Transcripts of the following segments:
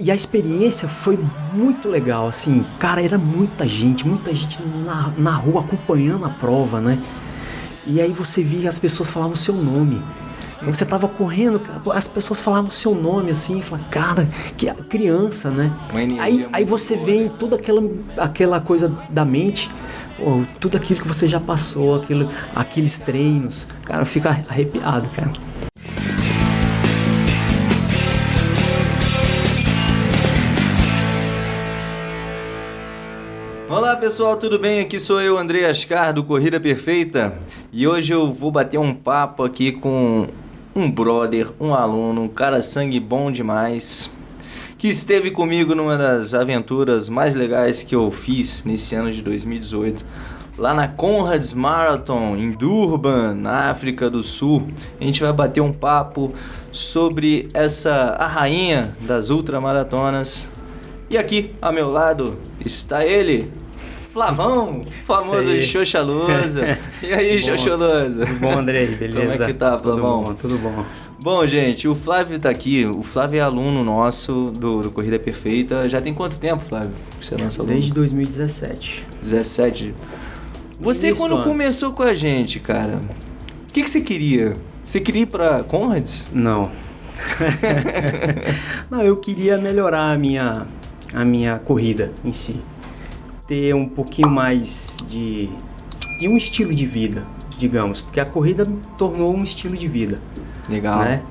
E a experiência foi muito legal, assim, cara, era muita gente, muita gente na, na rua acompanhando a prova, né? E aí você via as pessoas falavam o seu nome. Então você tava correndo, as pessoas falavam o seu nome assim, fala, cara, que criança, né? Aí, aí você boa, vê né? toda aquela, aquela coisa da mente, pô, tudo aquilo que você já passou, aquilo, aqueles treinos, cara, fica arrepiado, cara. Olá pessoal, tudo bem? Aqui sou eu, André Ascar do Corrida Perfeita e hoje eu vou bater um papo aqui com um brother, um aluno, um cara sangue bom demais que esteve comigo numa das aventuras mais legais que eu fiz nesse ano de 2018 lá na Conrads Marathon em Durban, na África do Sul. A gente vai bater um papo sobre essa a rainha das ultramaratonas. E aqui ao meu lado está ele, Flavão, famoso Xoxalusa. E aí, Xoxalusa? Tudo bom, Andrei? Beleza? Como é que tá, Flavão? Tudo bom, tudo bom. Bom, gente, o Flávio tá aqui. O Flávio é aluno nosso do, do Corrida Perfeita. Já tem quanto tempo, Flávio? Você é nosso aluno? Desde 2017. 17. Você, Isso, quando mano. começou com a gente, cara, o que, que você queria? Você queria ir pra Conrads? Não. Não, eu queria melhorar a minha, a minha corrida em si ter um pouquinho mais de, de um estilo de vida, digamos, porque a corrida tornou um estilo de vida. Legal. Né?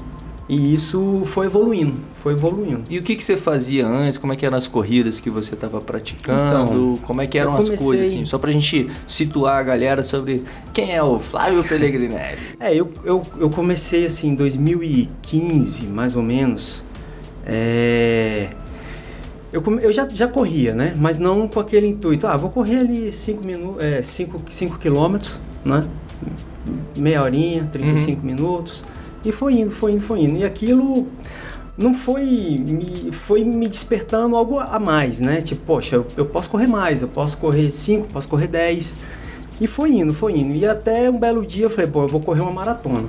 E isso foi evoluindo, foi evoluindo. E o que, que você fazia antes? Como é que eram as corridas que você estava praticando? Então, Como é que eram comecei... as coisas, assim? Só pra gente situar a galera sobre quem é o Flávio Pellegrinelli. é, eu, eu, eu comecei assim em 2015, mais ou menos. É eu, eu já, já corria, né? Mas não com aquele intuito. Ah, vou correr ali 5 minutos, é, cinco, cinco quilômetros, né? Meia horinha, 35 uhum. minutos. E foi indo, foi indo, foi indo. E aquilo não foi me, foi me despertando algo a mais, né? Tipo, poxa, eu, eu posso correr mais, eu posso correr 5, posso correr 10. E foi indo, foi indo. E até um belo dia eu falei, pô, eu vou correr uma maratona.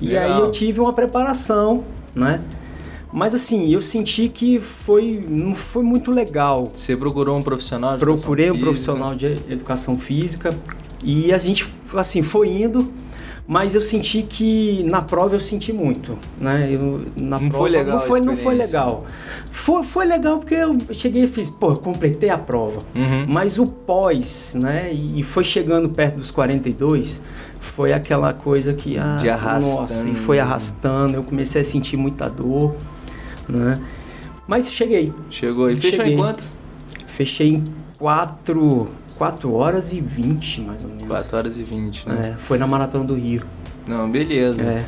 E Legal. aí eu tive uma preparação, né? Mas assim, eu senti que foi, não foi muito legal. Você procurou um profissional de Procurei um profissional de educação física e a gente assim foi indo, mas eu senti que na prova eu senti muito, né? Eu, na não prova, foi legal. Não foi, não foi legal. Foi, foi legal porque eu cheguei e fiz, pô, completei a prova. Uhum. Mas o pós, né? E foi chegando perto dos 42, foi aquela coisa que ah, de arrastando. nossa, e foi arrastando. Eu comecei a sentir muita dor né? Mas cheguei. Chegou. E fechou em quanto? Fechei em 4, 4 horas e 20, mais ou menos. 4 horas e 20, né? É, foi na Maratona do Rio. Não, beleza. É.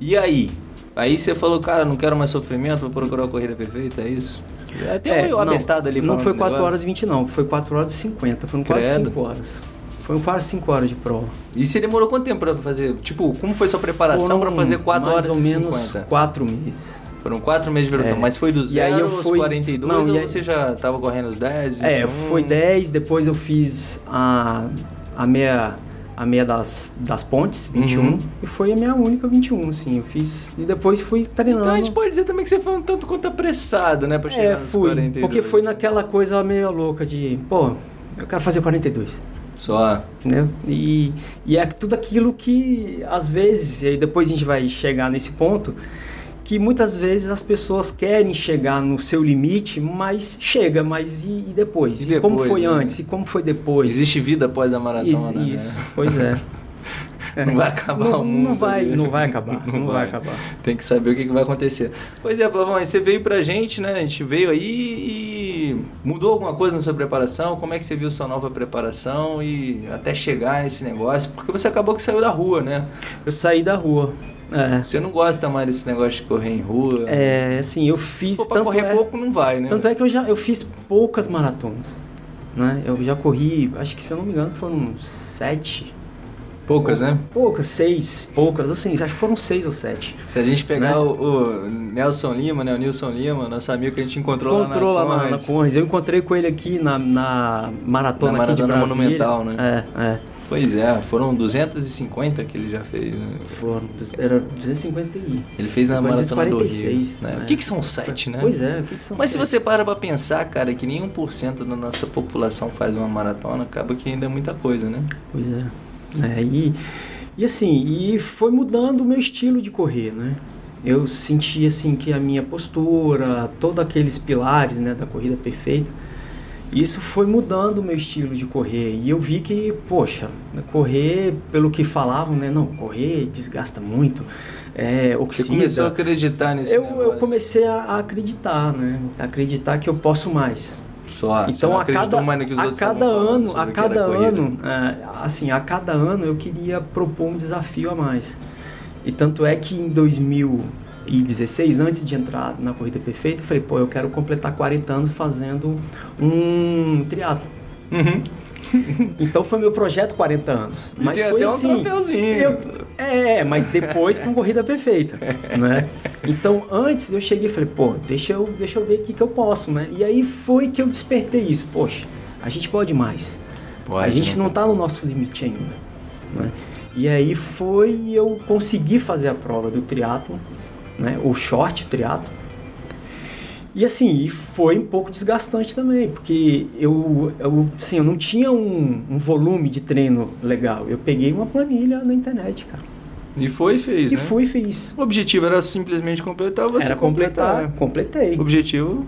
E aí? Aí você falou, cara, não quero mais sofrimento, vou procurar a corrida perfeita, é isso? É, tem é, um abestado ali Não foi 4 horas e 20 não, foi 4 horas e 50, foram quase 5 horas. Foram quase 5 horas de prova. E você demorou quanto tempo para fazer? Tipo, como foi sua preparação para fazer 4 horas e 50? Mais ou menos 4 meses. Foram quatro meses de duração, é. mas foi do zero eu aos fui... 42 não, ou aí... você já estava correndo os 10, 21? É, foi 10, depois eu fiz a, a meia a meia das, das pontes, 21, uhum. e foi a minha única 21, assim, eu fiz, e depois fui treinando. Então a gente pode dizer também que você foi um tanto quanto apressado, né, pra chegar é, fui, 42. porque foi naquela coisa meio louca de, pô, eu quero fazer 42. Só. Né? E, e é tudo aquilo que, às vezes, e depois a gente vai chegar nesse ponto, que muitas vezes as pessoas querem chegar no seu limite, mas chega, mas e, e depois? E, depois, como foi né? antes? E como foi depois? Existe vida após a maratona, né? Isso, né? pois é. É. Não vai acabar não, o mundo. Não vai, não vai acabar. Não, não vai. vai. acabar. Tem que saber o que, que vai acontecer. Pois é, Flavão, você veio pra gente, né? A gente veio aí e mudou alguma coisa na sua preparação? Como é que você viu sua nova preparação e até chegar nesse negócio? Porque você acabou que saiu da rua, né? Eu saí da rua. É. Você não gosta mais desse negócio de correr em rua? É, assim, eu fiz. Pô, tanto correr é, pouco não vai, né? Tanto é que eu já eu fiz poucas maratonas. Né? Eu já corri, acho que se eu não me engano foram sete. Poucas, né? Poucas, seis, poucas, assim, acho que foram seis ou sete. Se a gente pegar Né? o, o Nelson Lima, né? O Nilson Lima, nosso amigo que a gente encontrou, Encontrou lá lá na na, na. Eu encontrei com ele aqui na, na maratona, Na aqui de Maratona Brasília. Monumental, né? É, é. Pois é, foram 250 que ele já fez. Né? Foram, era 250 e... Ele fez na Maratona do Rio. 246. Né? né? O que, que são sete, né? Pois é, o que, que são Mas se sete? você para pra pensar, cara, que nem 1% da nossa população faz uma maratona, acaba que ainda é muita coisa, né? Pois é. é e, e assim, e foi mudando o meu estilo de correr, né? Eu senti assim que a minha postura, todos aqueles pilares, né, da corrida perfeita, isso foi mudando o meu estilo de correr. E eu vi que, poxa, correr, pelo que falavam, né, não, correr desgasta muito, é, Você oxida. começou a acreditar nesse eu, eu comecei a, a acreditar, né? A acreditar que eu posso mais. Só, você Então a cada, mais no que os a cada ano, a cada ano, é, assim, a cada ano eu queria propor um desafio a mais. E tanto é que em 2016, antes de entrar na corrida perfeita, eu falei, pô, eu quero completar 40 anos fazendo um triatlo. Uhum. Então foi meu projeto 40 anos. E Mas tem foi até um assim. troféuzinho. eu- é, mas depois com corrida perfeita, né? Então antes eu cheguei e falei, pô, deixa eu, deixa eu ver o que, que eu posso, né? E aí foi que eu despertei isso. Poxa, a gente pode mais. Pode, a gente né? não tá no nosso limite ainda, né? E aí foi e eu consegui fazer a prova do triatlo, né? O short triatlo. E assim, e foi um pouco desgastante também, porque eu, eu, assim, eu não tinha um, um volume de treino legal. Eu peguei uma planilha na internet, cara. E foi e fez, e né? fui e fiz. O objetivo era simplesmente completar, você Era completar, completar. completei. O objetivo,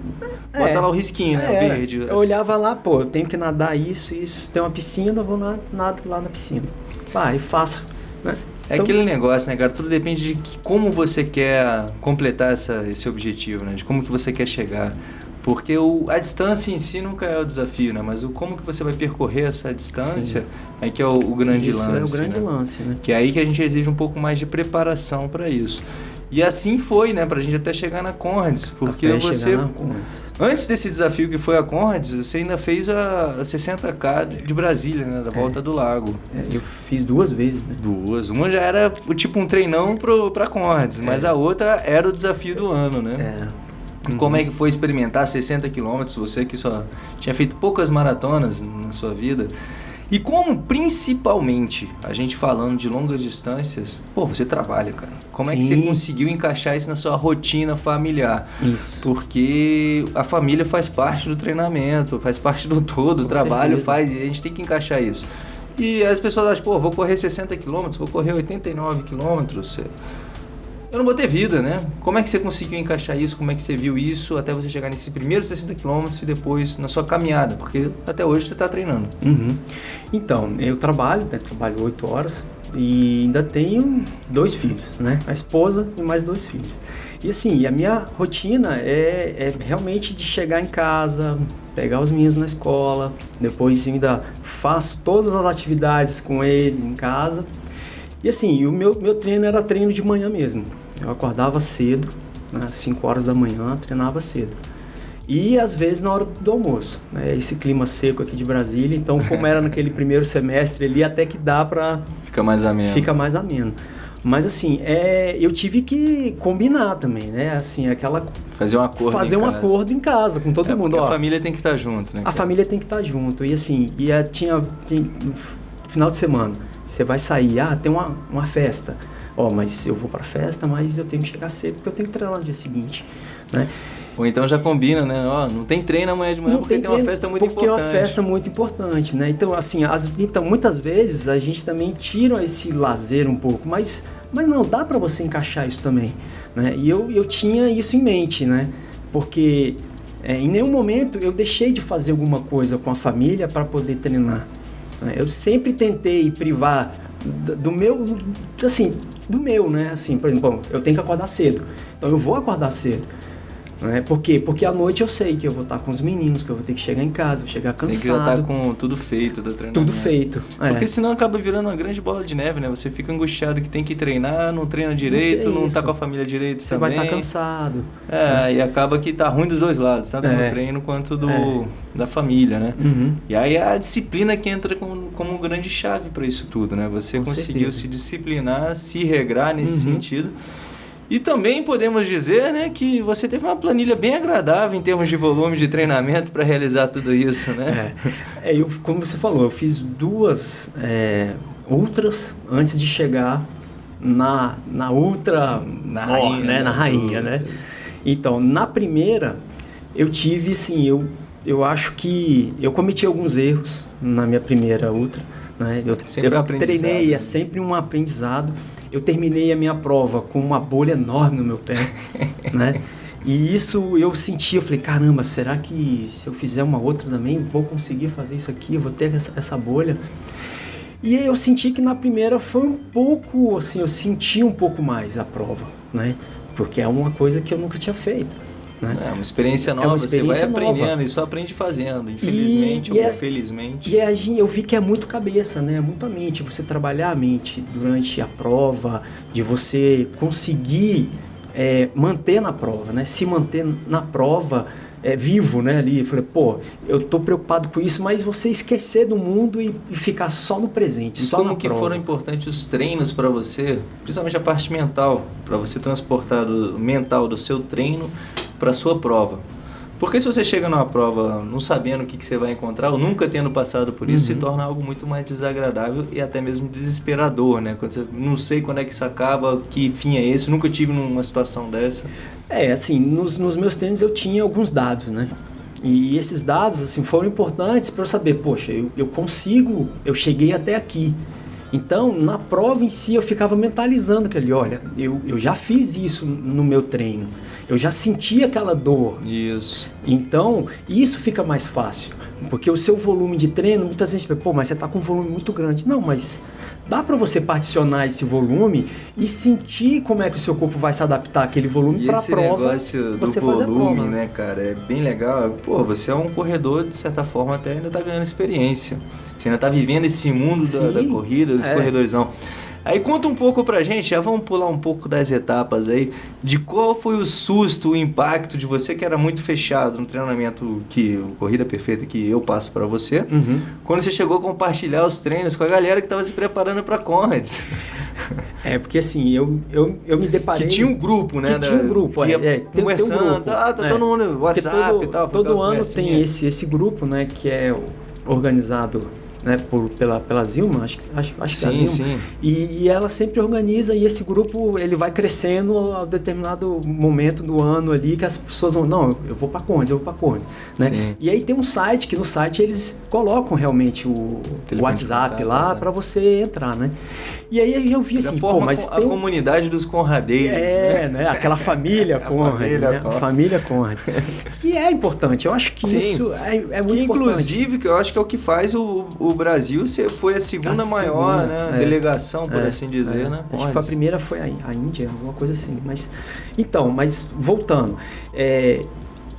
É. bota lá o risquinho, né? É, o verde. Eu olhava lá, pô, eu tenho que nadar isso, isso. Tem uma piscina, eu vou na- nado lá na piscina. Pá, e faço, né? É Então- aquele negócio, né, cara? Tudo depende de que- como você quer completar essa, esse objetivo, né? De como que você quer chegar. Porque o, a distância em si nunca é o desafio, né? Mas o como que você vai percorrer essa distância é que é o, o grande isso lance. é o grande né? lance, né? Que é aí que a gente exige um pouco mais de preparação para isso. E assim foi, né? Pra gente até chegar na Conrads. Porque Até você, Conrads. antes desse desafio que foi a Conrads, você ainda fez a 60K de- de Brasília, né? Da Volta do Lago. É, eu fiz duas vezes, né? Duas. Uma já era o tipo um treinão pro, pra Conrads, mas a outra era o desafio do ano, né? É. E como é que foi experimentar 60 quilômetros, você que só tinha feito poucas maratonas na sua vida? E como, principalmente, a gente falando de longas distâncias, pô, você trabalha, cara. Como é que você Sim. conseguiu encaixar isso na sua rotina familiar? Isso. Porque a família faz parte do treinamento, faz parte do todo, o Com trabalho certeza. faz, e a gente tem que encaixar isso. E as pessoas acham, pô, vou correr 60 quilômetros, vou correr 89 quilômetros. Eu não vou ter vida, né? Como é que você conseguiu encaixar isso? Como é que você viu isso até você chegar nesses primeiros 60 quilômetros e depois na sua caminhada? Porque até hoje você está treinando. Uhum. Então, eu trabalho, né? Trabalho oito horas e ainda tenho dois filhos, né? A esposa e mais dois filhos. E assim, a minha rotina é, é realmente de chegar em casa, pegar os meninos na escola, depois ainda faço todas as atividades com eles em casa. E assim, o meu, meu treino era treino de manhã mesmo. Eu acordava cedo, né, às 5 horas da manhã, treinava cedo. E às vezes na hora do almoço, né? Esse clima seco aqui de Brasília, então como era naquele primeiro semestre ali, até que dá pra Fica mais ameno. fica mais ameno. Mas assim, é, eu tive que combinar também, né? Assim, aquela Fazer um acordo. fazer em um casa. acordo em casa com todo É, mundo, ó. A família tem que estar junto, né? A cara? família tem que estar junto. E assim, e é, tinha, tinha final de semana, você vai sair, ah, tem uma, uma festa. Ó, mas eu vou pra festa, mas eu tenho que chegar cedo porque eu tenho que treinar no dia seguinte, né? Ou então já combina, né? Ó, não tem treino amanhã de manhã porque tem, uma treino, festa muito porque importante. é uma festa muito importante, né? Então, assim, as- então, muitas vezes a gente também tira esse lazer um pouco, mas, mas não, dá para você encaixar isso também, né? E eu, eu tinha isso em mente, né? Porque é, em nenhum momento eu deixei de fazer alguma coisa com a família para poder treinar. né? Eu sempre tentei privar do meu, assim, do meu, né? Assim, por exemplo, eu tenho que acordar cedo, então eu vou acordar cedo. Né? Por quê? Porque à noite eu sei que eu vou estar com os meninos, que eu vou ter que chegar em casa, vou chegar Tem cansado. que já estar com tudo feito do treinamento. Tudo feito. é. Porque senão acaba virando uma grande bola de neve, né? Você fica angustiado que tem que treinar, não treina direito, não, isso. tá com a família direito Você vai também. estar cansado. É, e acaba que tá ruim dos dois lados, tanto É. no treino quanto do, É. da família, né? Uhum. E aí é a disciplina que entra com, como grande chave para isso tudo, né? Você Com conseguiu certeza. se disciplinar, se regrar nesse Uhum. sentido. E também podemos dizer, né, que você teve uma planilha bem agradável em termos de volume de treinamento para realizar tudo isso, né? É, é, eu, como você falou, eu fiz duas é, ultras antes de chegar na, na ultra Na rainha, né? né? Na rainha, né? Então, na primeira, eu tive, assim, eu, eu acho que eu cometi alguns erros na minha primeira ultra. Né? Eu, Sempre eu treinei, é sempre um aprendizado. Eu terminei a minha prova com uma bolha enorme no meu pé, né? E isso eu senti, eu falei, caramba, será que se eu fizer uma outra também, vou conseguir fazer isso aqui, vou ter essa, essa bolha? E aí eu senti que na primeira foi um pouco, assim, eu senti um pouco mais a prova, né? Porque é uma coisa que eu nunca tinha feito, né? É uma experiência nova, uma experiência você vai aprendendo nova. e só aprende fazendo, infelizmente E- e ou é- felizmente. E a gente, eu vi que é muito cabeça, né? Muito a mente. Você trabalhar a mente durante a prova, de você conseguir é, manter na prova, né? Se manter na prova é, vivo, né? Ali, Eu falei, pô, eu tô preocupado com isso, mas você esquecer do mundo e, e ficar só no presente, E só como na que prova. foram importantes os treinos para você, principalmente a parte mental, para você transportar o mental do seu treino para sua prova? Porque se você chega numa prova não sabendo o que, que você vai encontrar, ou nunca tendo passado por isso, Uhum. se torna algo muito mais desagradável e até mesmo desesperador, né? Quando você não sei quando é que isso acaba, que fim é esse, nunca tive numa situação dessa. É, assim, nos, nos meus treinos eu tinha alguns dados, né? E esses dados, assim, foram importantes para eu saber, poxa, eu, eu consigo, eu cheguei até aqui. Então, na prova em si, eu ficava mentalizando aquele, olha, eu, eu já fiz isso no meu treino. Eu já senti aquela dor. Isso. Então, isso fica mais fácil. Porque o seu volume de treino, muitas vezes, pô, mas você está com um volume muito grande. Não, mas dá para você particionar esse volume e sentir como é que o seu corpo vai se adaptar àquele volume para a esse prova. negócio do você fazer a volume, prova. né, cara, é bem legal. Pô, você é um corredor, de certa forma, até ainda tá ganhando experiência. Você ainda tá vivendo esse mundo da, da corrida, dos é. corredorzão. Aí conta um pouco pra gente, já vamos pular um pouco das etapas aí, de qual foi o susto, o impacto de você que era muito fechado no treinamento que o Corrida Perfeita que eu passo pra você, Uhum. quando você chegou a compartilhar os treinos com a galera que tava se preparando pra Conrads. É, porque assim, eu, eu, eu me deparei... Que tinha um grupo, né? Que tinha um grupo, é, é, tem- tem um conversando, grupo, ah, tá é. todo mundo WhatsApp todo, e tal. todo ano tem esse, esse grupo, né, que é organizado né, por, pela, pela Zilma, acho que, acho, acho que é a Sim, Zilma. sim. E, e ela sempre organiza e esse grupo ele vai crescendo a determinado momento do ano ali que as pessoas vão, não, eu vou para Condes, eu vou para Condes, né? Sim. E aí tem um site que no site eles colocam realmente o de WhatsApp lá para você entrar, né? E aí eu vi Já assim, pô, mas a tem comunidade dos conradeiros. é, né? né? Aquela família Conrad, família né? Conrad. Família Conrad. que é importante. Eu acho que Sim. isso é, é muito Que importante. inclusive que eu acho que é o que faz o, o Brasil ser, foi a segunda A maior segunda, né, é. delegação, por É, assim dizer, é. né? Acho que a primeira foi a, a Índia, alguma coisa assim. Mas então, mas voltando, é,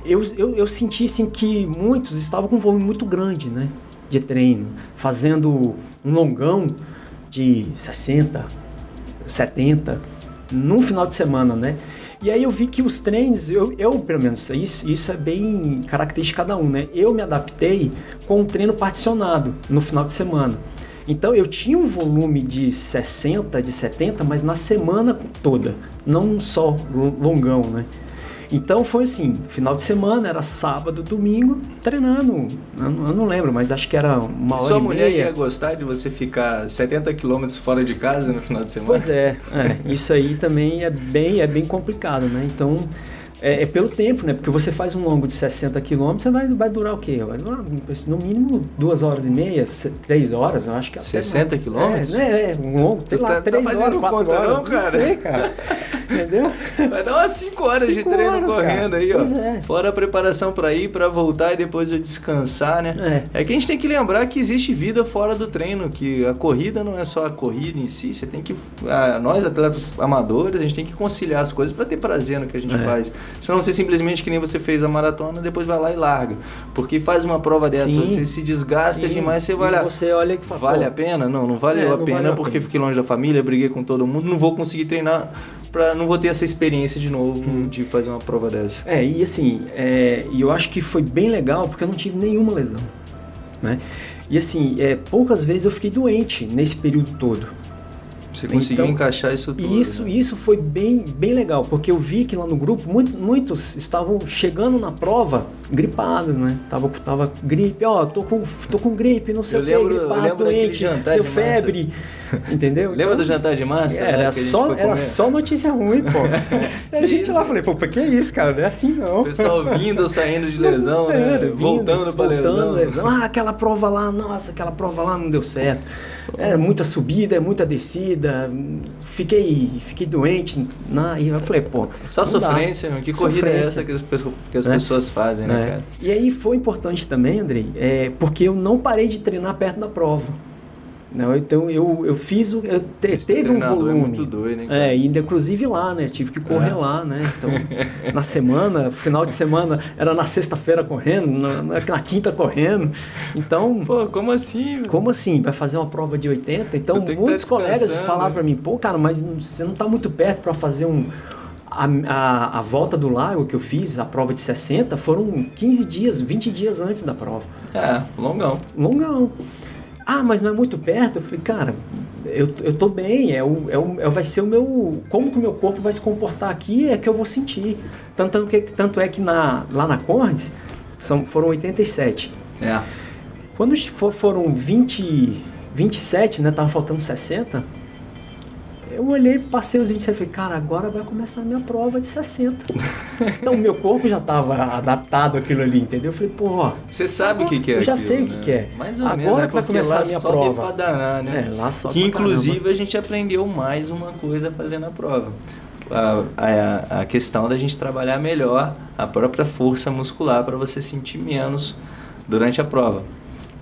eu, eu, eu senti assim que muitos estavam com um volume muito grande, né? De treino, fazendo um longão de 60, 70 num final de semana, né? E aí eu vi que os treinos, eu, eu pelo menos, isso, isso é bem característico de cada um, né? Eu me adaptei com um treino particionado no final de semana. Então eu tinha um volume de 60, de 70, mas na semana toda, não só lo- longão, né? Então foi assim, final de semana, era sábado, domingo, treinando. Eu não, eu não lembro, mas acho que era uma hora Sua e mulher meia. ia gostar de você ficar 70 quilômetros fora de casa no final de semana? Pois é, é, isso aí também é bem, é bem complicado, né? Então, é, é pelo tempo, né? Porque você faz um longo de 60 quilômetros, você vai, vai durar o quê? Vai durar no mínimo duas horas e meia, três horas, eu acho que até 60 mais. quilômetros? É, né? É, um longo, sei lá, tá- tá três fazendo horas, quatro conta horas. não, cara? sei, cara. Entendeu? Vai dar umas 5 horas de Cinco treino horas, correndo cara. aí, ó. Pois é. Fora a preparação pra ir, pra voltar e depois eu descansar, né? É. É que a gente tem que lembrar que existe vida fora do treino, que a corrida não é só a corrida em si, você tem que. ah, nós, atletas amadores, a gente tem que conciliar as coisas pra ter prazer no que a gente É. faz. Senão você simplesmente, que nem você fez a maratona, depois vai lá e larga. Porque faz uma prova dessa, Sim. você se desgasta Sim. demais, você vai lá. Você olha e fala, Vale a pena? Não, não valeu É, a não pena valeu a porque pena. fiquei longe da família, briguei com todo mundo, não vou conseguir treinar, pra, não vou ter essa experiência de novo Hum. de fazer uma prova dessa. É, e assim, é, eu acho que foi bem legal porque eu não tive nenhuma lesão. né? E assim, é, poucas vezes eu fiquei doente nesse período todo. Você conseguiu Então, encaixar isso tudo. Isso, né? isso foi bem, bem legal, porque eu vi que lá no grupo muito- muitos estavam chegando na prova gripados, né? Tava, tava gripe, ó, tô com, tô com gripe, não sei Eu o que, lembro- eu gripado, doente, deu de massa. entendeu? Lembra Então, do jantar de massa? né, Era, gente só, era só notícia ruim, pô. a gente isso? lá falei, pô, que isso, cara? Não é assim não. O pessoal vindo ou saindo de lesão, né? Voltando pra voltando, lesão. Ah, aquela prova lá, nossa, aquela prova lá não deu certo. Era muita subida, muita descida. Fiquei, fiquei doente. Na, e eu falei, pô. Só dá. sofrência, meu. Que corrida é Sofrência. essa que as, pessoas- que as Né? pessoas fazem, né, É. cara? E aí foi importante também, Andrei, é, porque eu não parei de treinar perto da prova. Não, então eu, eu fiz o. Eu te- Esse teve um é volume. muito doido, hein, cara? É, ainda inclusive lá, né? Tive que correr É. lá, né? Então, na semana, final de semana, era na sexta-feira correndo, na, na- na quinta correndo. Então, Pô, como assim? como assim? Vai fazer uma prova de 80? Então, que muitos tá colegas falaram pra mim, pô, cara, mas você não tá muito perto para fazer um. A, a, a volta do lago que eu fiz, a prova de 60, foram 15 dias, 20 dias antes da prova. É, longão. Longão. Ah, mas não é muito perto? Eu falei, cara, eu, eu tô bem, é o, é o, é- vai ser o meu. Como que o meu corpo vai se comportar aqui é que eu vou sentir. Tanto, que, tanto é que na, lá na Conrads são, foram 87. É. Quando for- foram 20, 27, né? Tava faltando 60. Eu olhei, passei os 27 e falei, cara, agora vai começar a minha prova de 60. então, o meu corpo já tava adaptado àquilo ali, entendeu? Eu falei, pô, ó, Você sabe o que, que é Eu já aquilo, sei o que né? que é. Mais ou Agora menos, né? que vai começar a minha prova. pra danar, né? É, lá sobe Que inclusive a gente aprendeu mais uma coisa fazendo a prova. A, a, a questão da gente trabalhar melhor a própria força muscular para você sentir menos durante a prova. O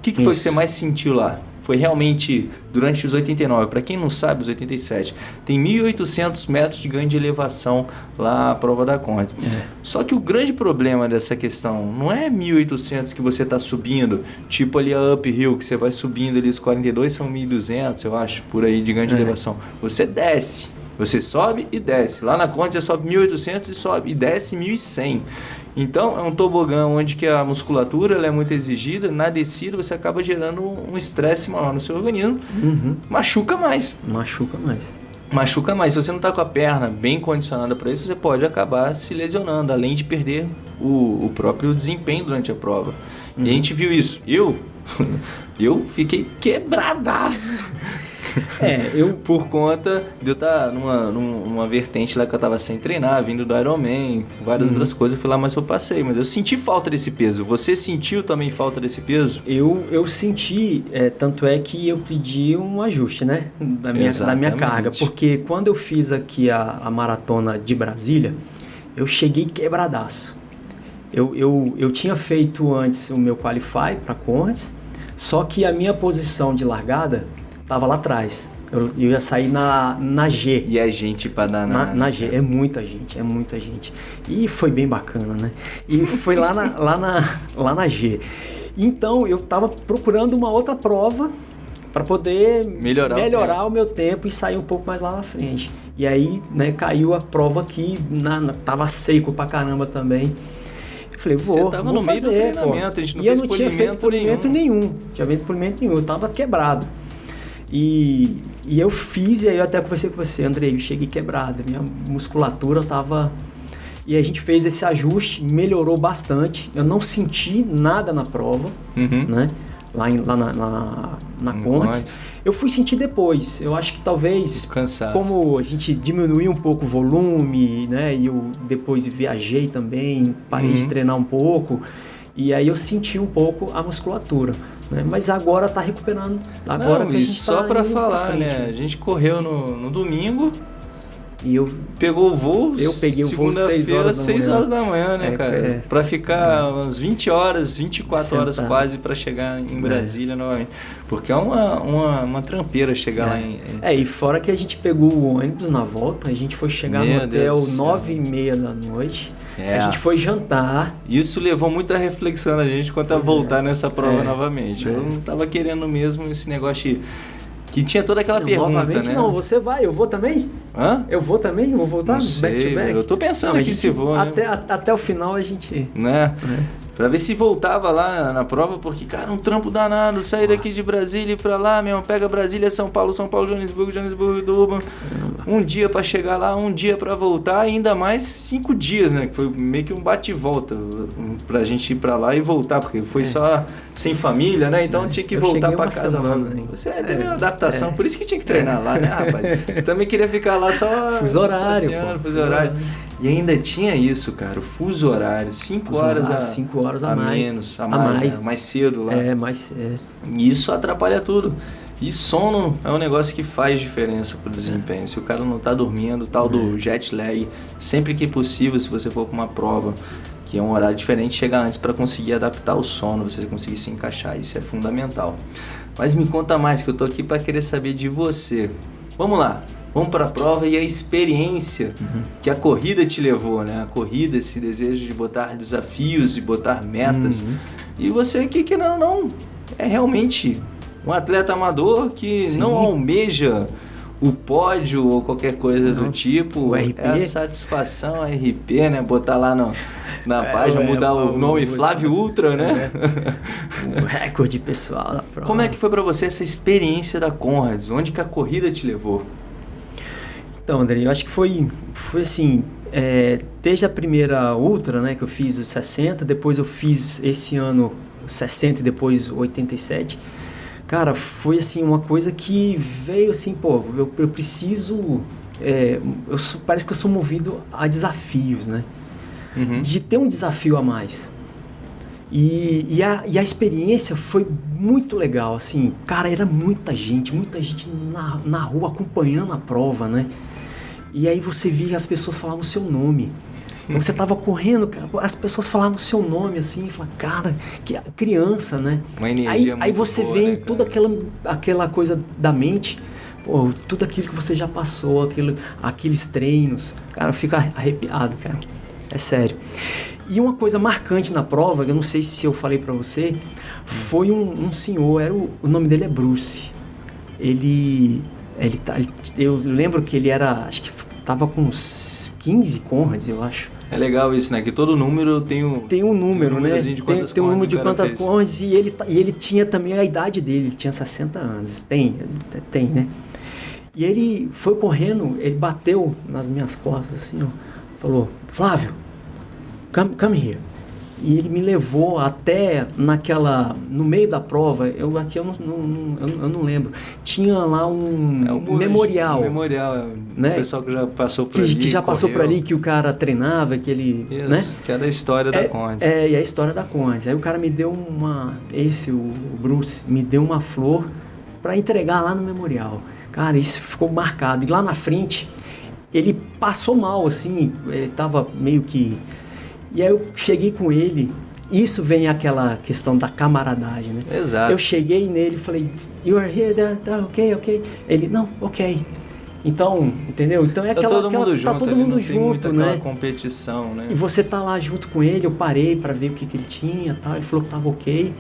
que, que foi que você mais sentiu lá? Foi realmente durante os 89. Para quem não sabe, os 87 tem 1.800 metros de ganho de elevação lá a prova da Conrads. Só que o grande problema dessa questão não é 1.800 que você está subindo, tipo ali a uphill, que você vai subindo ali os 42 são 1.200, eu acho, por aí de ganho de É. elevação. Você desce, você sobe e desce. Lá na Conrads você sobe 1.800 e sobe e desce 1.100. Então é um tobogã onde que a musculatura ela é muito exigida, na descida você acaba gerando um estresse maior no seu organismo, Uhum. machuca mais. Machuca mais. Machuca mais. Se você não está com a perna bem condicionada para isso, você pode acabar se lesionando, além de perder o, o próprio desempenho durante a prova. E a gente viu isso. Eu, eu fiquei quebradaço. É, eu. Por conta de eu estar numa, num- numa vertente lá que eu tava sem treinar, vindo do Ironman, várias outras coisas, eu fui lá mais eu passei. Mas eu senti falta desse peso. Você sentiu também falta desse peso? Eu, eu senti, é, tanto é que eu pedi um ajuste, né? Da minha, da minha carga. Porque quando eu fiz aqui a, a maratona de Brasília, eu cheguei quebradaço. Eu, eu, eu tinha feito antes o meu Qualify para Conrads, só que a minha posição de largada estava lá atrás. Eu, eu ia sair na, na G. E a gente pra dar Na, na G, é muita gente, é muita gente. E foi bem bacana, né? E foi lá na, lá na, lá na G. Então eu tava procurando uma outra prova para poder Melhorar o melhorar o, meu tempo e sair um pouco mais lá na frente. E aí, né, caiu a prova aqui, na, na- tava seco pra caramba também. Eu falei, Você vou, tava vou no meio do pô. treinamento, a gente não e eu não tinha feito polimento polimento nenhum. Tinha feito polimento nenhum, eu tava quebrado. E, e eu fiz, e aí eu até conversei com você, Andrei, eu cheguei quebrado, minha musculatura tava... E a gente fez esse ajuste, melhorou bastante. Eu não senti nada na prova, Uhum. né? Lá, em- lá na, na, na. Conrads. Eu fui sentir depois. Eu acho que talvez como a gente diminuiu um pouco o volume, né? E eu depois viajei também, parei de Uhum. treinar um pouco. E aí eu senti um pouco a musculatura. Né? Mas agora tá recuperando. Agora Não, que a e gente só tá indo falar, frente. né? A gente correu no, no domingo, E eu pegou o voo. Eu peguei o voo seis segunda-feira, horas da seis manhã. horas da manhã, né, É, cara? é. Pra ficar umas 20 horas, 24 horas Sentado. quase pra chegar em Brasília novamente. Porque é uma, uma, uma trampeira chegar lá em. É, e fora que a gente pegou o ônibus na volta, a gente foi chegar Meu no hotel do céu. nove e meia da noite. É. A gente foi jantar. Isso levou muita reflexão na gente quanto a voltar é. nessa prova É. novamente. É. Eu não tava querendo mesmo esse negócio de- que tinha toda aquela Não, pergunta, novamente né? não, você vai, eu vou também? Hã? Eu vou também? Vou voltar Não back sei, to back? eu tô pensando aqui gente- se vou, né? até, a- até o final a gente... Né? Pra ver se voltava lá na, na prova, porque, cara, um trampo danado, sair daqui de Brasília e ir pra lá, meu, pega Brasília, São Paulo, São Paulo, Joanesburgo, Joanesburgo, Durban. Um dia pra chegar lá, um dia pra voltar, e ainda mais cinco dias, né? Que foi meio que um bate e volta pra gente ir pra lá e voltar, porque foi É. só sem família, né? Então É. tinha que voltar pra uma casa semana, hein? Você teve É. uma adaptação, É. por isso que tinha que treinar lá, né, rapaz? Eu também queria ficar lá só. Fuso horário, passeando, pô. Fuso horário. E ainda tinha isso, cara, o fuso horário, 5 Fuso horas horário, a, cinco horas a mais. menos, a A mais, mais. né? mais cedo lá. É, mas é, E isso atrapalha tudo. E sono é um negócio que faz diferença pro desempenho. Se o cara não tá dormindo, tal É. do jet lag, sempre que possível, se você for para uma prova que é um horário diferente, chega antes para conseguir adaptar o sono, você conseguir se encaixar. Isso é fundamental. Mas me conta mais, que eu tô aqui para querer saber de você. Vamos lá. Vamos para a prova e a experiência Uhum. que a corrida te levou, né? A corrida, esse desejo de botar desafios, de botar metas. Uhum. E você que, querendo ou não, é realmente um atleta amador que Sim. não almeja o pódio ou qualquer coisa do Não. tipo. O RP. É a satisfação a RP, né? Botar lá no, na É, página, é, mudar o o- nome Flávio Ultra, né? o recorde pessoal da prova. Como é que foi pra você essa experiência da Conrads? Onde que a corrida te levou? Então, André, eu acho que foi, foi assim, é, desde a primeira Ultra, né, que eu fiz os 60, depois eu fiz esse ano 60 e depois 87. Cara, foi assim uma coisa que veio assim, pô, eu, eu preciso, é, eu sou- parece que eu sou movido a desafios, né? Uhum. de ter um desafio a mais. E, e, a, e a experiência foi muito legal, assim, cara, era muita gente, muita gente na, na rua acompanhando a prova, né? E aí você via as pessoas falavam o seu nome. Então você tava correndo, as pessoas falavam o seu nome, assim, falavam, cara, que criança, né? Uma energia aí, muito aí você boa, vê né, toda aquela, aquela coisa da mente, pô, tudo aquilo que você já passou, aquilo, aqueles treinos, cara, fica arrepiado, cara. É sério. E uma coisa marcante na prova, que eu não sei se eu falei pra você, foi um, um senhor, era o, o nome dele é Bruce. Ele, ele, tá, ele- eu lembro que ele era, acho que tava com uns 15 Conrads, eu acho. É legal isso, né? Que todo número tem um, Tem um número, né? númerozinho de Tem, tem um número de quantas. Conrads e ele, e ele tinha também a idade dele, ele tinha 60 anos. Tem, tem, né? E ele foi correndo, ele bateu nas minhas costas assim, ó. Falou, Flávio, come, come here. E ele me levou até naquela. No meio da prova, eu aqui eu não, não- eu, eu não lembro. Tinha lá um É um memorial. Um memorial, é, Né? O pessoal que já passou por que, ali. que já passou por correu. ali, que o cara treinava, que ele. Isso, né? que é da história da Conrads. É, e a história da Conrads. Aí o cara me deu uma. Esse, o, o Bruce, me deu uma flor para entregar lá no memorial. Cara, isso ficou marcado. E lá na frente, ele passou mal, assim, ele tava meio que. E aí eu cheguei com ele. Isso vem aquela questão da camaradagem, né? Exato. Eu cheguei nele e falei, You are here, tá, tá ok, ok. Ele, não, ok. Então, entendeu? Então é Tá aquela. todo aquela- mundo junto, Tá todo mundo junto, né? competição, né? E você tá lá junto com ele, eu parei pra ver o que, que ele tinha tal. Ele falou que tava ok.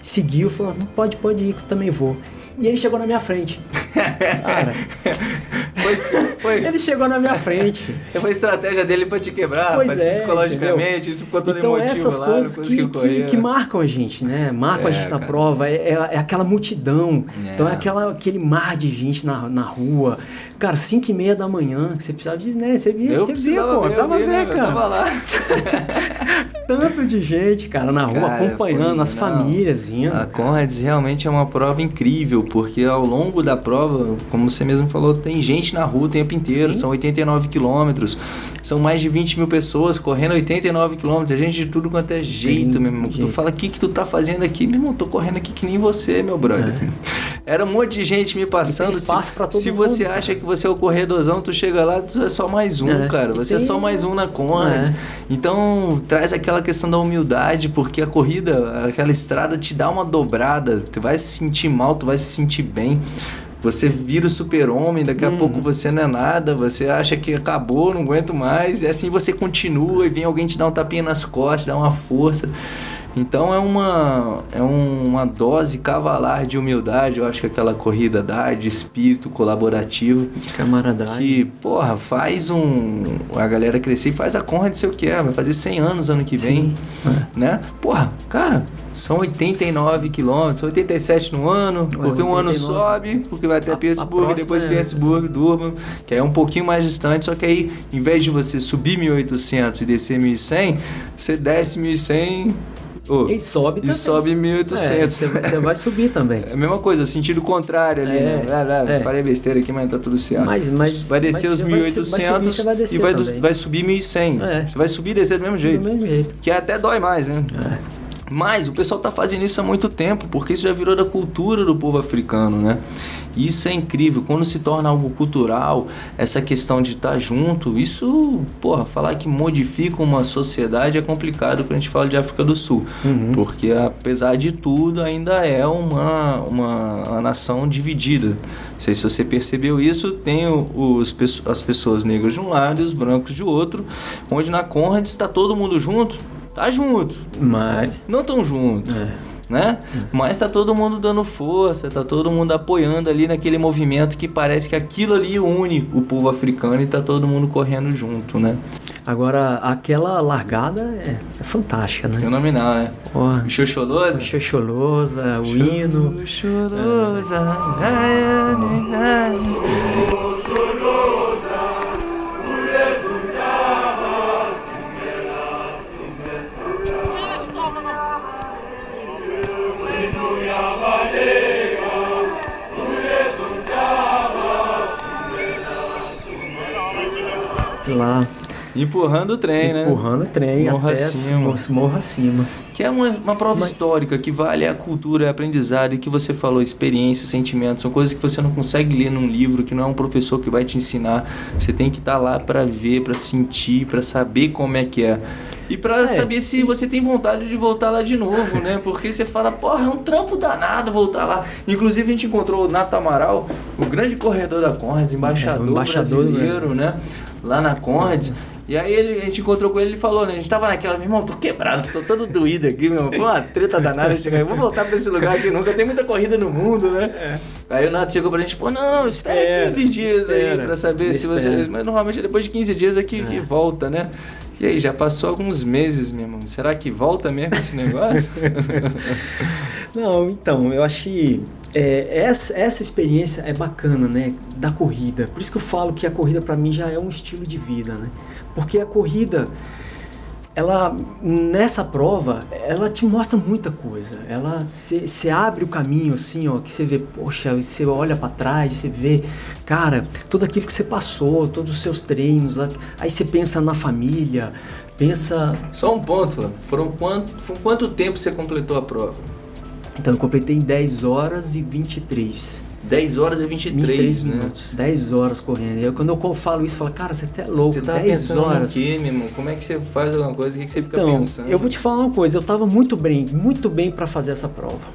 Seguiu, falou, não pode, pode ir, que eu também vou. E ele chegou na minha frente. Cara, Foi, foi, ele chegou na minha frente. foi a estratégia dele pra te quebrar, Pois mas é, psicologicamente, tu ficou todo Então emotivo essas lá, coisas que, que, correr. que marcam a gente, né? Marcam É, a gente na cara. prova, é, é- é aquela multidão. É. Então é aquela, aquele mar de gente na, na rua. Cara, 5 e meia da manhã, que você precisava de, né? Você via, Eu você via, pô, ver, tava né? ver, Eu cara. tava lá. Tanto de gente, cara, na rua, Cara, acompanhando, foi- as não. famílias indo. A Conrads realmente é uma prova incrível, porque ao longo da prova, como você mesmo falou, tem gente na rua o tempo inteiro, Sim. são 89 quilômetros, são mais de 20 mil pessoas correndo 89 quilômetros, é gente de tudo quanto é jeito, Tem meu irmão. Tu jeito. fala, o que que tu tá fazendo aqui? Meu irmão, tô correndo aqui que nem você, meu brother. Era um monte de gente me passando. É. Espaço todo se mundo, você cara. acha que você é o corredorzão, tu chega lá, tu é só mais um, É. cara. Você é tem- só mais um na Conrads. É. Então, traz aquela questão da humildade, porque a corrida, aquela estrada te dá uma dobrada. Tu vai se sentir mal, tu vai se sentir bem. Você vira o super-homem, daqui a Uhum. pouco você não é nada, você acha que acabou, não aguento mais, e assim você continua e vem alguém te dar um tapinha nas costas, dá uma força. Então é uma, é uma dose cavalar de humildade, eu acho que aquela corrida dá, de espírito colaborativo. De camaradagem. Que, porra, faz um. A galera crescer e faz a Conrad sei o que é, vai fazer 100 anos ano que vem. Sim. Né? Porra, cara, são 89 quilômetros, 87 no ano, porque 89. um ano sobe, porque vai até a, Pittsburgh, depois é... Pittsburgh, Durban, que é um pouquinho mais distante, só que aí, em vez de você subir 1800 e descer 1100, você desce 1100 Oh, e sobe também. E sobe 1.800. Você é, vai subir também. É a mesma coisa, sentido contrário ali, é, né? É, Falei besteira aqui, mas tá tudo certo. Mas, mas, vai descer os 1.800 vai e vai, vai subir 1.100. É. Você vai subir e descer do mesmo jeito. Do mesmo jeito. Que até dói mais, né? É. Mas o pessoal está fazendo isso há muito tempo, porque isso já virou da cultura do povo africano, né? E isso é incrível. Quando se torna algo cultural, essa questão de estar tá junto, isso, porra, falar que modifica uma sociedade é complicado quando a gente fala de África do Sul. Uhum. Porque, apesar de tudo, ainda é uma, uma, uma nação dividida. Não sei se você percebeu isso, tem os, as pessoas negras de um lado e os brancos de outro, onde na Conrad está todo mundo junto tá junto. Mas. Não tão junto. É. Né? Mas tá todo mundo dando força, tá todo mundo apoiando ali naquele movimento que parece que aquilo ali une o povo africano e tá todo mundo correndo junto, né? Agora, aquela largada é, é fantástica, né? Fenomenal, né? Oh, Xoxolosa? Xoxolosa, o hino. Xoxolosa. É. Empurrando o trem, né? Empurrando o trem morra até acima. morra acima. Que é uma, uma prova Mas... histórica, que vale a cultura, a aprendizado, e que você falou, experiência, sentimentos, são coisas que você não consegue ler num livro, que não é um professor que vai te ensinar. Você tem que estar tá lá para ver, para sentir, para saber como é que é. E para é, saber se e... você tem vontade de voltar lá de novo, né? Porque você fala, porra, é um trampo danado voltar lá. Inclusive a gente encontrou o Nato Amaral, o grande corredor da Conrads, embaixador, é, embaixador brasileiro, né? né? Lá na Conrads. E aí ele, a gente encontrou com ele e ele falou, né? A gente tava naquela, meu irmão, tô quebrado, tô todo doído aqui, meu irmão. Foi uma treta danada chegar vou voltar pra esse lugar aqui nunca tem muita corrida no mundo, né? É. Aí o Nato chegou pra gente, pô, não, não, espera, espera 15 dias espera, aí pra saber se espera. você. Mas normalmente depois de 15 dias é que, é. que volta, né? E aí, já passou alguns meses, meu irmão. Será que volta mesmo esse negócio? não, então, eu acho que é, essa, essa experiência é bacana, né? Da corrida. Por isso que eu falo que a corrida para mim já é um estilo de vida, né? Porque a corrida, ela nessa prova, ela te mostra muita coisa. Ela você abre o caminho assim, ó, que você vê, poxa, você olha para trás, você vê, cara, tudo aquilo que você passou, todos os seus treinos, aí você pensa na família, pensa. Só um ponto, foram quanto, foi quanto tempo você completou a prova? Então eu completei em 10 horas e 23. 10 horas e 23, 23 né? minutos. 10 horas correndo. E eu, quando eu falo isso, eu falo, cara, você até é louco. Você tá 10 pensando horas. quê, meu irmão? Como é que você faz alguma coisa? O que, você fica então, pensando? Eu vou te falar uma coisa, eu tava muito bem, muito bem para fazer essa prova.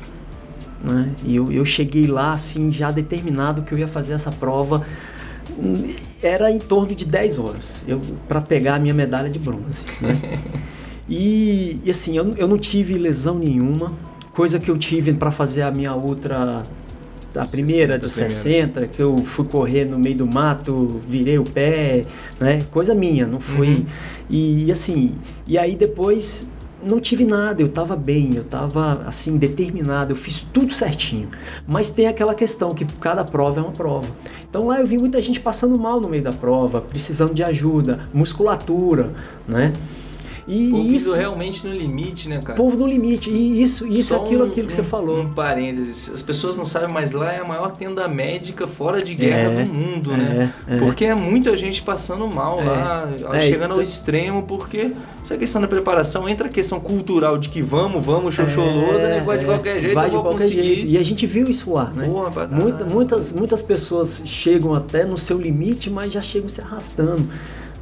Né? E eu, eu cheguei lá, assim, já determinado que eu ia fazer essa prova. Era em torno de 10 horas para pegar a minha medalha de bronze. Né? e, e, assim, eu, eu não tive lesão nenhuma coisa que eu tive para fazer a minha outra a primeira dos 60, que eu fui correr no meio do mato, virei o pé, né? Coisa minha, não foi. Uhum. E assim, e aí depois não tive nada, eu estava bem, eu estava assim determinado, eu fiz tudo certinho. Mas tem aquela questão que cada prova é uma prova. Então lá eu vi muita gente passando mal no meio da prova, precisando de ajuda, musculatura, né? E povo isso realmente no limite, né, cara? Povo no limite. E isso, isso é aquilo, um, aquilo que um, você falou. Um parênteses. As pessoas não sabem, mas lá é a maior tenda médica fora de guerra é, do mundo, é, né? É. Porque é muita gente passando mal é. lá, é, chegando ao extremo, porque essa questão da preparação entra a questão cultural de que vamos, vamos, xoxolosa, né? Vai de qualquer jeito, vai de qualquer conseguir. Jeito. E a gente viu isso lá, né? Porra, Muita, muitas, muitas pessoas chegam até no seu limite, mas já chegam se arrastando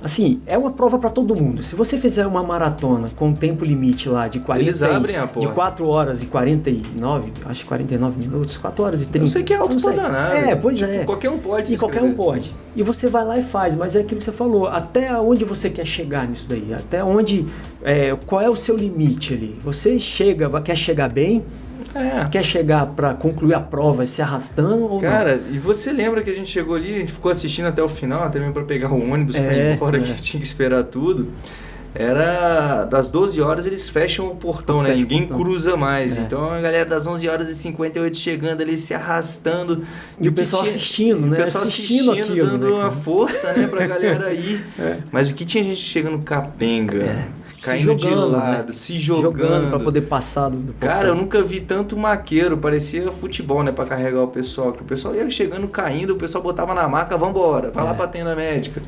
Assim, é uma prova para todo mundo. Se você fizer uma maratona com tempo limite lá de 40 Eles abrem a porta. de 4 horas e 49, acho que 49 minutos, 4 horas e 30. Eu sei que é alto pra danar. É, pois Tipo, é. Qualquer um pode E qualquer um pode. E você vai lá e faz, mas é aquilo que você falou. Até onde você quer chegar nisso daí? Até onde. é, qual é o seu limite ali? Você chega, quer chegar bem? É. Quer chegar para concluir a prova se arrastando ou Cara, e você lembra que a gente chegou ali, a gente ficou assistindo até o final, até mesmo pra pegar o ônibus pra É, ir embora, é. que tinha que esperar tudo. Era das 12 horas eles fecham o portão, né? O Ninguém portão. cruza mais. É. Então a galera das 11 horas e 58 chegando ali, se arrastando. E o que pessoal assistindo, e né? O pessoal Assistindo assistindo, aquilo, dando né, uma força, né, pra galera ir. É. Mas o que tinha gente chegando capenga, É. Se caindo de jogando, lado, né? se jogando. para poder passar do, do Cara, eu nunca vi tanto maqueiro, parecia futebol, né, Pra carregar o pessoal. Que o pessoal ia chegando, caindo, o pessoal botava na maca, vambora, vai lá É. pra tenda médica.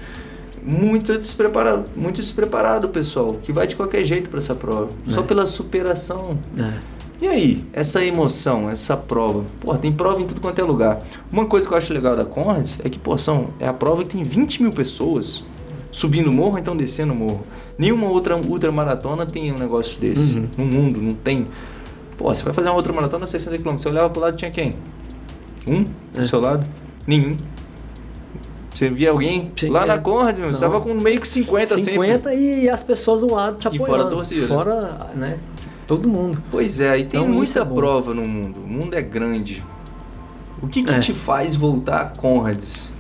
Muito despreparado, muito despreparado o pessoal, que vai de qualquer jeito pra essa prova. Só É. pela superação. É. E aí, essa emoção, essa prova? Pô, tem prova em tudo quanto é lugar. Uma coisa que eu acho legal da Conrads é que, pô, são, é a prova que tem 20 mil pessoas subindo morro, então descendo o morro. Nenhuma outra ultramaratona tem um negócio desse. Uhum. No mundo, não tem. Pô, você vai fazer uma ultramaratona 60 km, você olhava pro lado tinha quem? Um do É. seu lado? Nenhum. Você via alguém lá é. na Conrad, meu, você tava com meio que 50, 50 50 e as pessoas do lado te E apoiando. fora a torcida. Fora, né? Todo mundo. Pois é, e tem Então, muita é prova no mundo. O mundo é grande. O que, que É. te faz voltar a Conrads?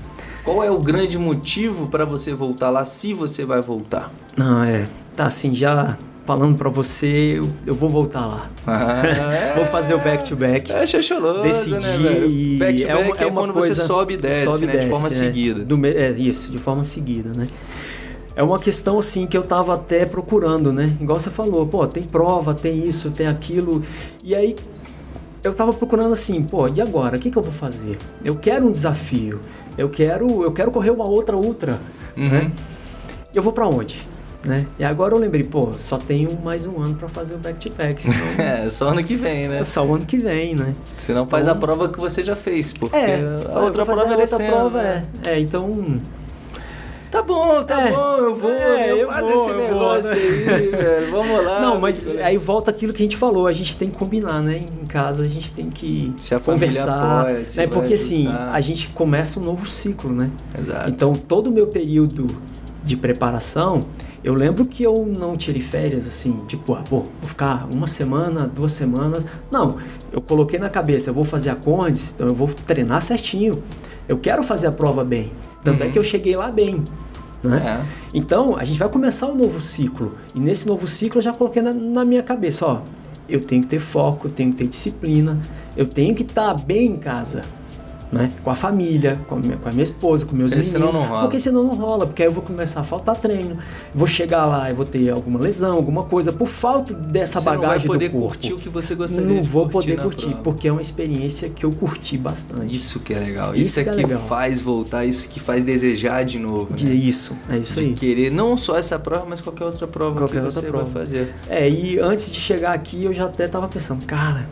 Qual é o grande motivo para você voltar lá, se você vai voltar? Não, é. Tá assim, já falando pra você, eu, eu vou voltar lá. Vou fazer o back-to-back. É chacholoso, Decidi. né, velho? Back to é uma, back é uma quando coisa, você sobe e desce, sobe e né? de forma desce, né? seguida. Do é isso, de forma seguida, né? É uma questão assim que eu tava até procurando, né? Igual você falou, pô, tem prova, tem isso, tem aquilo. E aí eu tava procurando assim, pô, e agora? O que, que eu vou fazer? Eu quero um desafio. Eu quero, eu quero correr uma outra ultra, Uhum. né? Eu vou pra onde? Né? E agora eu lembrei, pô, só tenho mais um ano pra fazer o back-to-back, senão É, só ano que vem, né? é só o ano que vem, né? Você não faz Então- a prova que você já fez, porque É, a outra prova é a outra descendo, prova né? é. É, então. Tá bom, tá É, bom, eu vou, é, eu eu faço vou, esse eu vou, negócio né? aí, velho. Vamos lá. Não, mas amigo. aí volta aquilo que a gente falou, a gente tem que combinar, né? Em casa a gente tem que Se conversar, apoia, se né? vai Porque assim, a gente começa um novo ciclo, né? Exato. Então, todo o meu período de preparação, eu lembro que eu não tirei férias assim, tipo, ah, pô, vou ficar uma semana, duas semanas. Não, eu coloquei na cabeça, eu vou fazer a Condes, então eu vou treinar certinho. Eu quero fazer a prova bem. Tanto é Uhum. que eu cheguei lá bem. Né? É. Então, a gente vai começar um novo ciclo. E nesse novo ciclo eu já coloquei na, na minha cabeça, ó, eu tenho que ter foco, eu tenho que ter disciplina, eu tenho que estar bem em casa. Né? Com a família, com a minha, com a minha esposa, com meus Porque senão meninos. não rola. Porque senão não rola, porque aí eu vou começar a faltar treino. Vou chegar lá e vou ter alguma lesão, alguma coisa, por falta dessa Você não vai bagagem poder do corpo. curtir o que você gostaria não vou curtir poder curtir, prova. porque é uma experiência que eu curti bastante. Isso que é legal. Isso Isso, é que é que legal. faz voltar, isso que faz desejar de novo. De né? isso, é isso De aí. querer não só essa prova, mas qualquer outra prova Qualquer que outra você prova. vai fazer. É, e antes de chegar aqui eu já até tava pensando, cara,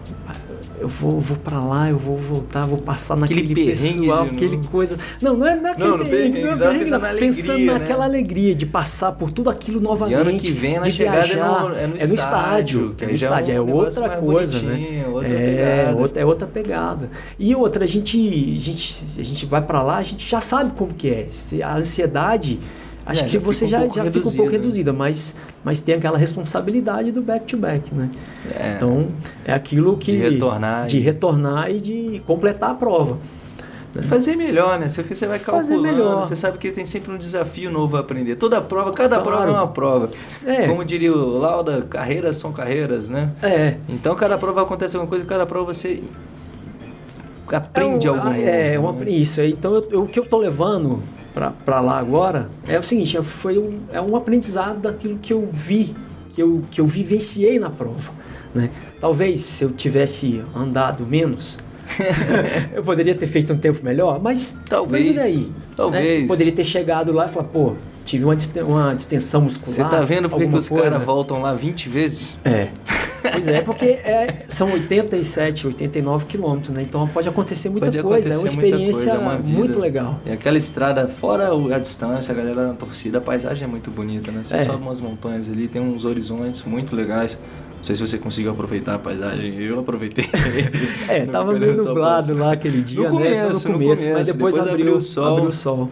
eu vou, vou para lá, eu vou voltar, vou passar Aquele naquele perrengue pessoal, aquele coisa. Não, não é naquele Não, no perrengue, não é perrengue, pensando pensando né? naquela alegria de passar por tudo aquilo novamente. E ano que vem, na de é viajar, no- é no estádio, é no é estádio, um é outra mais é coisa, bonitinho, né? outra é, outra, é outra pegada. E outra, a gente, a gente, a gente vai para lá, a gente já sabe como que é. A ansiedade Acho É, que já você fica um já, já fica um pouco reduzido, né? reduzida, mas, mas tem aquela responsabilidade do back-to-back, né? É. Então, é aquilo que... De retornar De e- retornar e de completar a prova. Fazer melhor, né? Porque você vai Fazer calculando, melhor. você sabe que tem sempre um desafio novo a aprender. Toda prova, cada Claro. prova é uma prova. É. Como diria o Lauda, carreiras são carreiras, né? É. Então cada prova acontece alguma coisa, cada prova você aprende é um- algo novo. É, uma, né? isso. Então, eu- eu- o que eu tô levando para lá agora é o seguinte, é- foi um, é um aprendizado daquilo que eu vi, que eu, que eu vivenciei na prova. Né? Talvez se eu tivesse andado menos, eu poderia ter feito um tempo melhor, mas Talvez, Mas e daí? talvez. Né? Poderia ter chegado lá e falar, pô, tive uma, uma distensão muscular. Você tá vendo por que os caras voltam lá 20 vezes? É. Pois é, porque é, são 87, 89 quilômetros, né? Então pode acontecer muita Pode coisa. acontecer é uma experiência coisa, é uma muito legal. E aquela estrada, fora a distância, a galera na torcida, a paisagem é muito bonita, né? Você É. sobe umas montanhas ali, tem uns horizontes muito legais. Não sei se você conseguiu aproveitar a paisagem, eu aproveitei. É, tava meio nublado lá aquele dia, No né? começo, no no começo, mas depois, depois abriu, abriu o sol. Abriu o sol.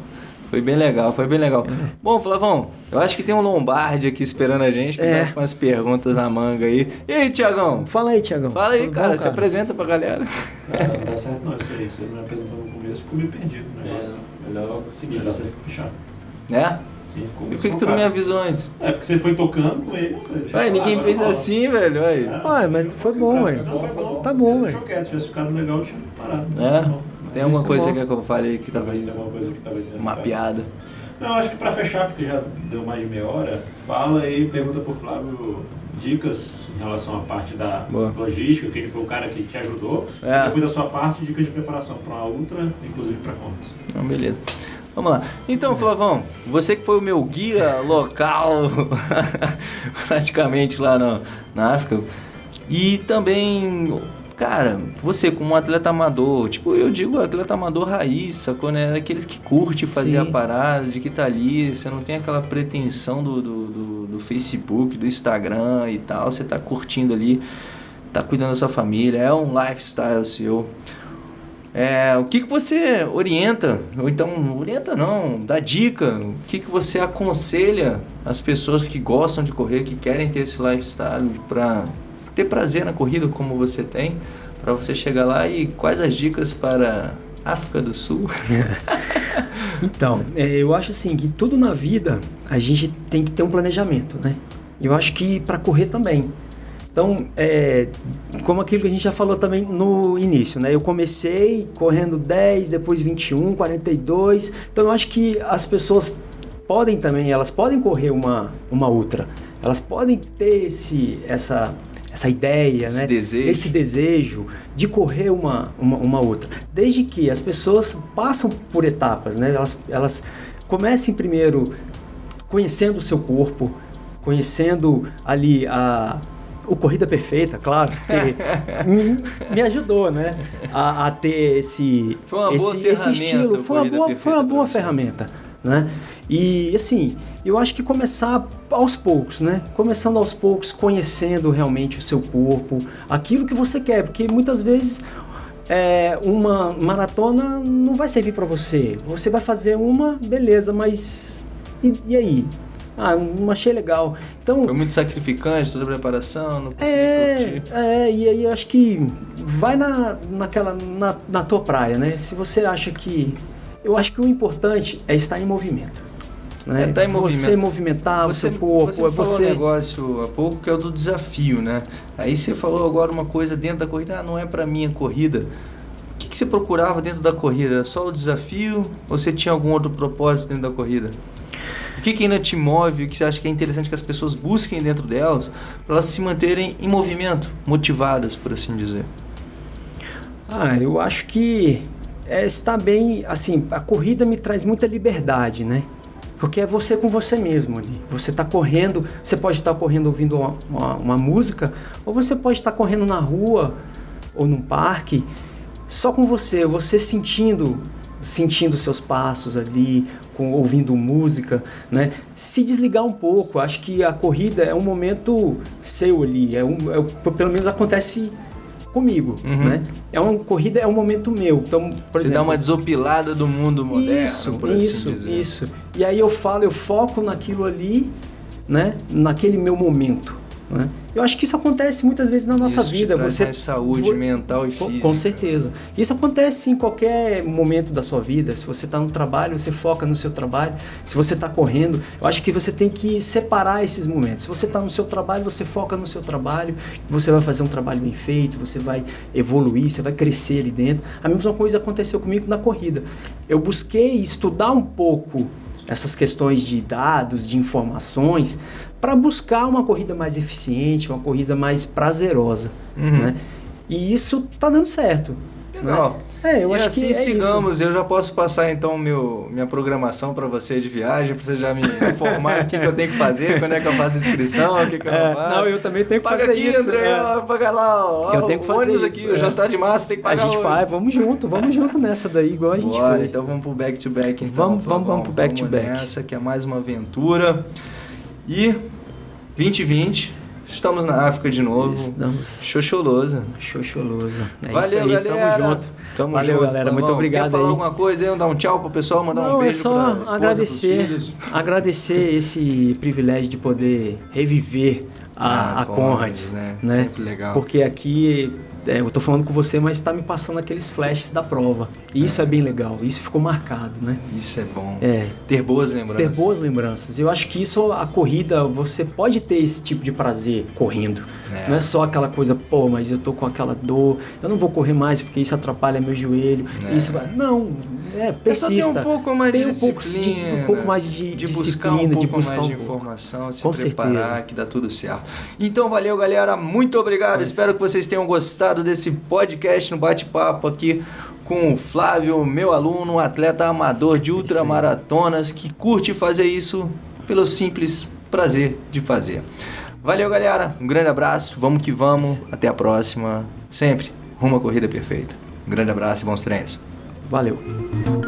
Foi bem legal, foi bem legal. Bom, Flavão, eu acho que tem um Lombardi aqui esperando a gente, que É. tá com umas perguntas na manga aí. E aí, Tiagão? Fala aí, Tiagão. Fala aí, cara, bom, se apresenta pra galera. Cara, não dá certo não isso aí. Você me apresentou no começo, ficou meio perdido o negócio. É, melhor seguir. Melhor você fechar. Né? Sim, E por que, que tu não me avisou antes? É porque você foi tocando com ele. Ué, ninguém fez assim, velho, ué. Ué, mas foi bom, ué. Não, foi bom. Tá bom, Se ué. quieto, tivesse ficado legal, eu tinha parado. É? Tem alguma é coisa que eu falei que tava Talvez tenha alguma coisa que talvez tenha uma piada. Não, acho que pra fechar, porque já deu mais de meia hora, fala aí, pergunta pro Flávio dicas em relação à parte da Boa. logística, que ele foi o cara que te ajudou. É. Depois da sua parte, dicas de preparação para uma ultra, inclusive para contas. Então, beleza. Vamos lá. Então, Flavão, você que foi o meu guia local, praticamente lá na, na África, e também, cara, você como um atleta amador, tipo, eu digo atleta amador raiz, sacou, né? Aqueles que curte fazer Sim. a parada, de que tá ali, você não tem aquela pretensão do, do, do, do Facebook, do Instagram e tal, você tá curtindo ali, tá cuidando da sua família, é um lifestyle seu. É, o que, que você orienta, ou então orienta não, dá dica, o que, que você aconselha as pessoas que gostam de correr, que querem ter esse lifestyle para ter prazer na corrida como você tem, para você chegar lá e quais as dicas para África do Sul? Então, é, eu acho assim que tudo na vida a gente tem que ter um planejamento, né? Eu acho que para correr também. Então, é, como aquilo que a gente já falou também no início, né? Eu comecei correndo 10, depois 21, 42. Então, eu acho que as pessoas podem também, elas podem correr uma, uma ultra. Elas podem ter esse, essa, essa ideia, Esse né? desejo. Esse desejo de correr uma, uma, uma outra. Desde que as pessoas passam por etapas, né? Elas, elas comecem primeiro conhecendo o seu corpo, conhecendo ali a o Corrida Perfeita, claro, que me- ajudou, né? A, a ter esse, esse, esse estilo. Foi uma boa, foi uma boa ferramenta, né? E assim, eu acho que começar aos poucos, né? Começando aos poucos, conhecendo realmente o seu corpo, aquilo que você quer, porque muitas vezes é, uma maratona não vai servir para você. Você vai fazer uma, beleza, mas e, e aí? Ah, não achei legal. Então, Foi muito sacrificante toda a preparação, não é, curtir. é, e aí eu acho que vai na, naquela, na, na tua praia, né? Se você acha que. Eu acho que o importante é estar em movimento. Né? É, tá em você movimento. movimentar o Você, seu corpo, você é você. um negócio há pouco que é o do desafio, né? Aí você falou agora uma coisa dentro da corrida, ah, não é pra mim a corrida. O que, que você procurava dentro da corrida? Era só o desafio ou você tinha algum outro propósito dentro da corrida? O que, que ainda te move? O que você acha que é interessante que as pessoas busquem dentro delas para elas se manterem em movimento, motivadas, por assim dizer? Ah, eu acho que é, está bem, assim, a corrida me traz muita liberdade, né? Porque é você com você mesmo ali. Você está correndo, você pode estar correndo ouvindo uma, uma- uma música, ou você pode estar correndo na rua ou num parque, só com você, você sentindo sentindo seus passos ali, com, ouvindo música, né? Se desligar um pouco, acho que a corrida é um momento seu ali, é um, é, pelo menos acontece comigo, Uhum. né? É uma corrida, é um momento meu. Então, por você exemplo, dá uma desopilada do mundo moderno, isso, por assim isso, dizer. isso. E aí eu falo, eu foco naquilo ali, né? Naquele meu momento. Né? Eu acho que isso acontece muitas vezes na nossa Isso vida. Você mais saúde mental e física. Com certeza. Isso acontece em qualquer momento da sua vida. Se você está no trabalho, você foca no seu trabalho. Se você está correndo, eu acho que você tem que separar esses momentos. Se você está no seu trabalho, você foca no seu trabalho. Você vai fazer um trabalho bem feito, você vai evoluir, você vai crescer ali dentro. A mesma coisa aconteceu comigo na corrida. Eu busquei estudar um pouco essas questões de dados, de informações, para buscar uma corrida mais eficiente, uma corrida mais prazerosa. Uhum. Né? E isso tá dando certo. Legal. É, eu e acho assim que é sigamos. Eu já posso passar então meu, minha programação para você de viagem, para você já me informar o que, que eu tenho que fazer, quando é que eu faço inscrição, o que, que eu É, não faço. não, eu também tenho que Paga fazer aqui, isso. André, é. ó, paga lá, ó, Eu tenho que o fazer ônibus isso, aqui, o é. jantar de massa tem que A pagar gente hoje. vai, vamos junto, vamos junto nessa daí, igual a gente Bora, fez. então vamos pro back to back então. Vamos- vamos- vamos pro back to back. Essa que é mais uma aventura. E 2020, estamos na África de novo. Estamos Xoxolosa. xoxolosa. É Valeu, isso aí, galera. tamo junto. Tamo Valeu, junto, galera, muito obrigado Quer falar aí. alguma coisa aí? Dar um tchau pro pessoal, mandar um Não, é beijo só pra esposa, agradecer, agradecer esse privilégio de poder reviver a, Ah, a Conrad, né? né? Sempre legal. Porque aqui é, eu tô falando com você, mas está me passando aqueles flashes da prova. E isso é. bem legal, isso ficou marcado, né? Isso é bom. É, Ter boas lembranças. ter boas lembranças. Eu acho que isso, a corrida, você pode ter esse tipo de prazer correndo. É. Não é só aquela coisa, pô, mas eu tô com aquela dor, eu não vou correr mais porque isso atrapalha meu joelho. É. Isso vai. Não, é, só persista. ter um pouco mais Tem de um pouco de- disciplina, um pouco mais de de buscar disciplina, um pouco de buscar mais um de pouco. informação, se Com preparar, certeza. que dá tudo certo. Então, valeu, galera. Muito obrigado. Espero que vocês tenham gostado desse podcast no bate-papo aqui com o Flávio, meu aluno, um atleta amador de ultramaratonas que curte fazer isso pelo simples prazer de fazer. Valeu, galera. Um grande abraço. Vamos que vamos. Até a próxima. Sempre rumo à corrida perfeita. Um grande abraço e bons treinos. Valeu.